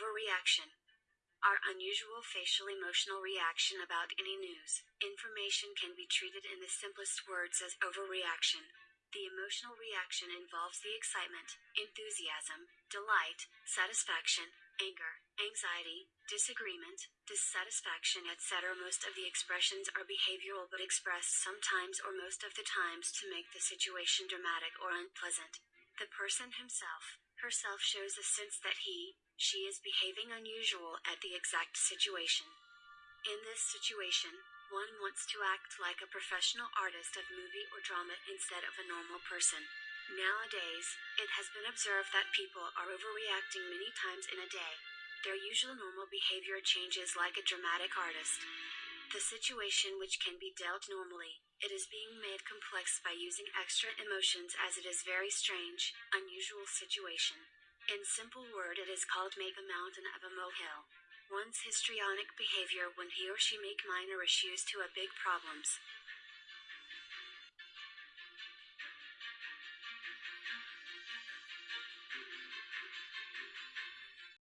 overreaction. Our unusual facial emotional reaction about any news, information can be treated in the simplest words as overreaction. The emotional reaction involves the excitement, enthusiasm, delight, satisfaction, anger, anxiety, disagreement, dissatisfaction, etc. Most of the expressions are behavioral but expressed sometimes or most of the times to make the situation dramatic or unpleasant. The person himself, herself shows a sense that he, she is behaving unusual at the exact situation. In this situation, one wants to act like a professional artist of movie or drama instead of a normal person. Nowadays, it has been observed that people are overreacting many times in a day. Their usual normal behavior changes like a dramatic artist. The situation which can be dealt normally, it is being made complex by using extra emotions as it is very strange, unusual situation. In simple word it is called make a mountain of a molehill. One's histrionic behavior when he or she make minor issues to a big problems.